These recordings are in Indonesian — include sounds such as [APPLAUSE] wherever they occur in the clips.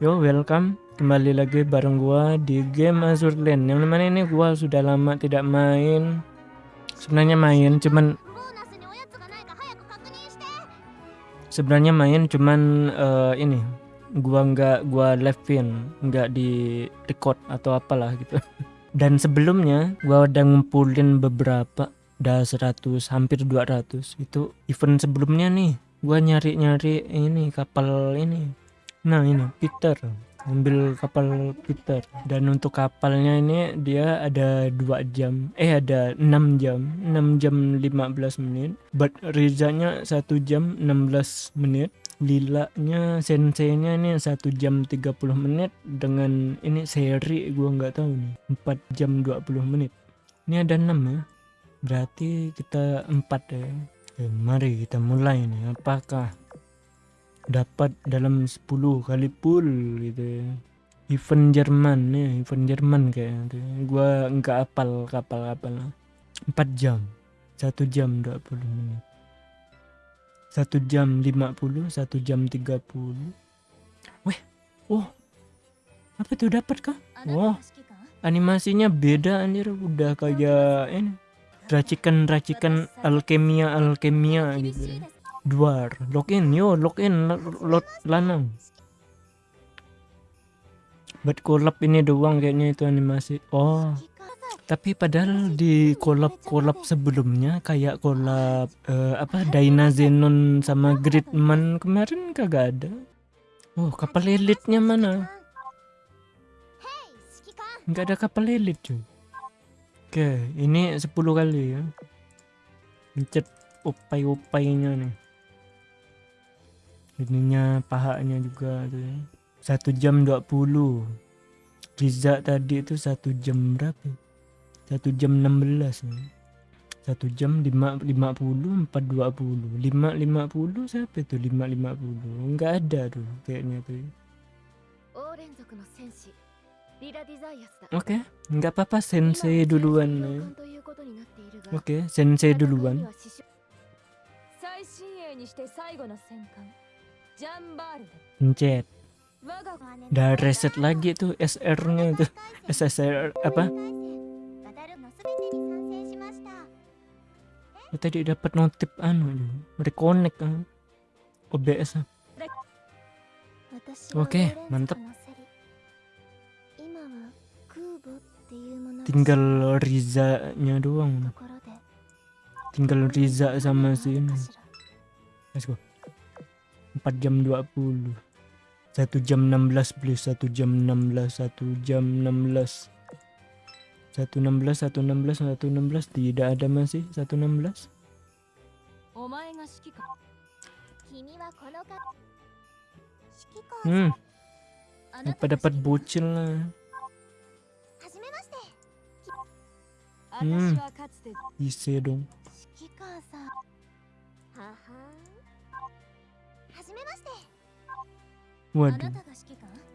Yo, welcome. Kembali lagi bareng gua di game Azur Lane. Yang mana ini? Gua sudah lama tidak main. Sebenarnya main, cuman sebenarnya main, cuman uh, ini. Gua nggak gua live-in, nggak di record atau apalah gitu. [LAUGHS] Dan sebelumnya gua udah ngumpulin beberapa udah 100 hampir 200 itu event sebelumnya nih. Gua nyari-nyari ini kapal ini Nah ini Peter. Ambil kapal Peter. Dan untuk kapalnya ini dia ada dua jam eh ada 6 jam. 6 jam 15 menit. But Rizanya 1 jam 16 menit. Lilanya senseinya ini 1 jam 30 menit dengan ini seri gua nggak tahu nih. 4 jam 20 menit. Ini ada 6 ya? Berarti kita 4 ya? Eh, mari kita mulai nih. Apakah dapat dalam 10 kali pool gitu. Ya event Jerman ya event Jerman kayak gitu. Gua enggak apal kapal-kapal. 4 jam. 1 jam 20 menit. 1 jam 50 1 jam 30 weh oh. Apa tuh dapat kah? Wah. animasinya beda anjir. Udah kayak ini. Racikan-racikan alkemia alkemia gitu. ya Duar, login, yo login, lot lanang. Buat kolab ini doang kayaknya itu animasi. Oh, tapi padahal di kolab-kolab sebelumnya kayak kolab uh, apa Dyna Zenon sama Gridman kemarin kagak ada. Oh, kapal elitnya mana? Enggak ada kapal elit cuy. Oke, ini 10 kali ya. Mencet upai-upainya nih ininya pahanya juga tuh ya. satu jam 20 Riza tadi itu satu jam berapa satu jam 16 ya. satu jam lima lima puluh empat dua puluh lima lima puluh siapa itu lima lima puluh nggak ada tuh kayaknya tuh ya. Oke, okay, nggak apa-apa sensei duluan ya. Oke, okay, sensei duluan. Pencet. Udah reset lagi tuh SR-nya itu. SSR apa? Ya, tadi dapat notif anu reconnect kan. OBS. Oke, mantap. Tinggal Riza-nya doang. Tinggal Riza sama si ini. Let's go. 4 jam 20 1 jam 16 please 1 jam 16 1 jam 16 116 116 116 tidak ada masih 116 Hmm. Apa dapat bocil lah? Hmm. Ise dong Waduh.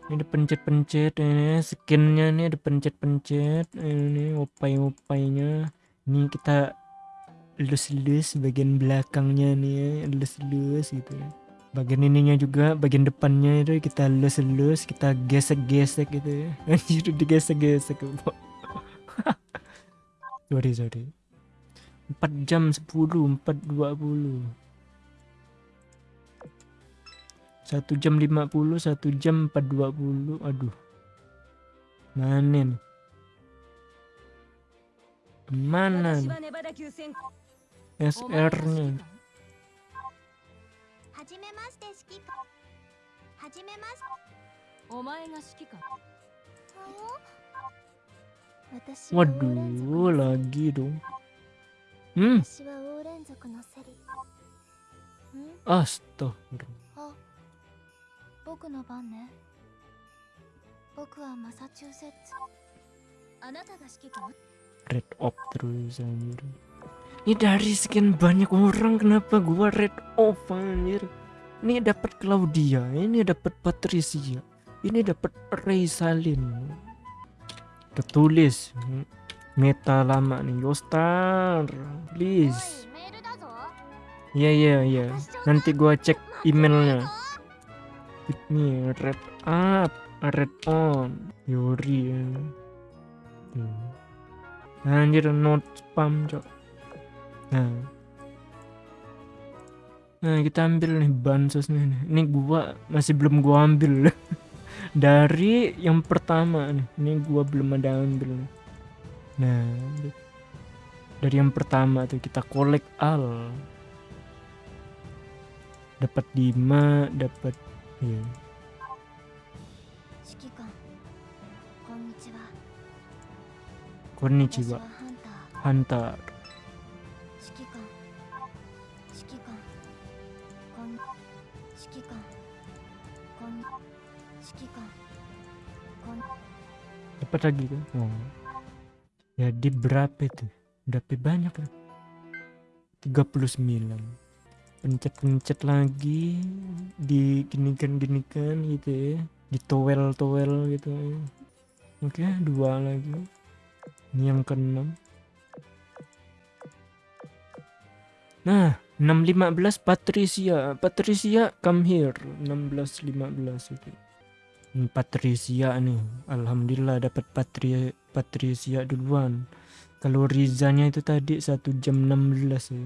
Ini pencet-pencet ini skinnya nih ada pencet-pencet ini upai-upainya. Ini kita lus-lus bagian belakangnya nih lus-lus gitu ya. Bagian ininya juga bagian depannya itu kita lus-lus kita gesek-gesek gitu ya. [LAUGHS] Anjir digesek-gesek. [LAUGHS] sorry sorry. 4 jam 10 4 20 satu jam 50 satu jam 420 aduh. Mana nih? Mana nih? SR nya. Waduh, lagi dong. Hmm. Astagfirullah. 僕の番ね僕はマサチューセッツあなたが指揮官 red off terus anjir ini dari sekian banyak orang kenapa gua red off anjir ini dapat Claudia ini dapat Patricia ini dapat Ray Salin tertulis meta lama nih Yostar please iya iya iya nanti gua cek emailnya Hit me red up, red on. Yuri. ya. Tuh. Anjir not spam, Cok. Nah. Nah, kita ambil nih bansosnya nih. Ini gua masih belum gua ambil. [LAUGHS] Dari yang pertama nih. Ini gua belum ada ambil nih. Nah, dari yang pertama tuh kita collect all. Dapat 5, dapat iya. 指揮官こんにちは Konnichiwa, 私はハンター Hunter. 指揮官指揮官こん指揮官こん指揮官こん Dapat lagi kan? Oh. Jadi berapa itu? Berapa banyak kan? 39 Pencet-pencet lagi Diginikan-ginikan gitu ya. Ditowel-towel gitu ya. Oke dua lagi. Ini yang keenam. Nah 615 Patricia. Patricia come here. 1615 itu. Patricia nih. Alhamdulillah dapat Patri Patricia duluan. Kalau Rizanya itu tadi 1 jam 16 ya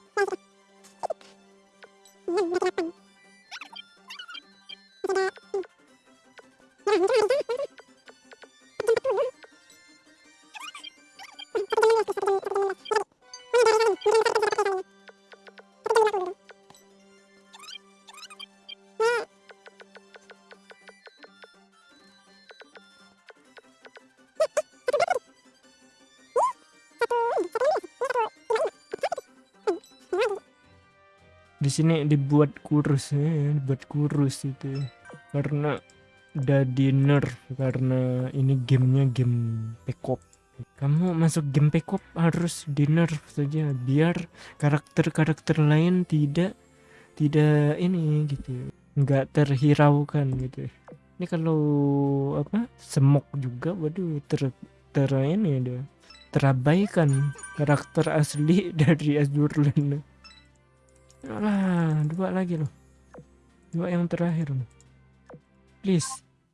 di sini dibuat kurus ya dibuat kurus itu. Karena udah di nerf karena ini gamenya game pekop kamu masuk game pekop harus di nerf saja biar karakter-karakter lain tidak tidak ini gitu nggak terhiraukan gitu. Ini kalau apa semok juga waduh ter ter ini dia terabaikan karakter asli [LAUGHS] dari Azurland lah dua lagi loh. Dua yang terakhir loh. Please,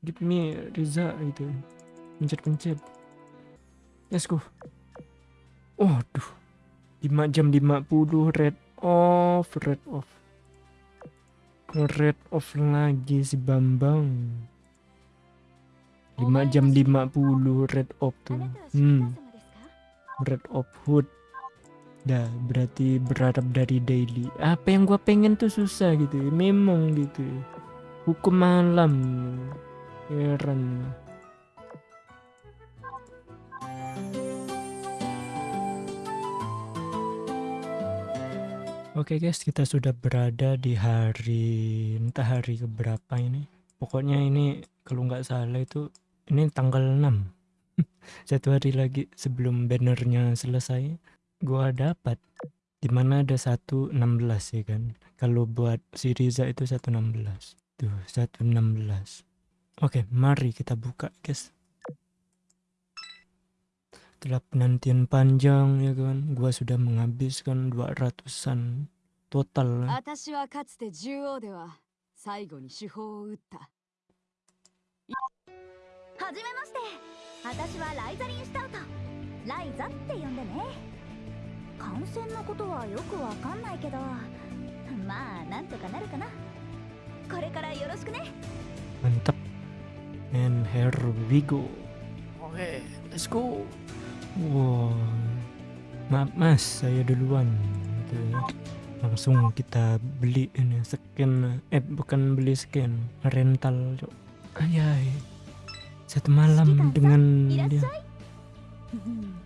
give me Riza itu Pencet-pencet. Let's go. Waduh. 5 jam 50 red off, red off. Red off lagi si Bambang. 5 jam 50 red off tuh. Hmm. Red off hood. Dah, berarti berharap dari daily. Apa yang gua pengen tuh susah gitu. ya. Memang gitu. ya. Hukum malam. Heran. Oke guys, kita sudah berada di hari entah hari keberapa ini. Pokoknya ini kalau nggak salah itu ini tanggal 6. [LAUGHS] Satu hari lagi sebelum bannernya selesai gua dapat di mana ada 116 ya kan? Kalau buat si Riza itu 116 tuh 116 oke mari kita buka guys. Setelah penantian panjang ya kan? Gua sudah menghabiskan 200an total. 私感染のことはよくわかんないけどまあなんとかなるかなこれからよろしくね mantap and here we go oke let's go wow maaf mas saya duluan gitu ya langsung kita beli ini scan eh bukan beli scan rental cok ayai satu malam dengan いらっしゃ dia いうん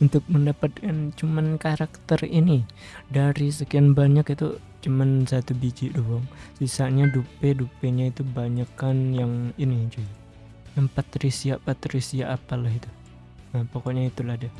untuk mendapatkan cuman karakter ini. Dari sekian banyak itu cuman satu biji doang. Sisanya dupe, dupenya itu banyak kan yang ini cuy. Yang Patricia, Patricia apalah itu. Nah, pokoknya itulah deh.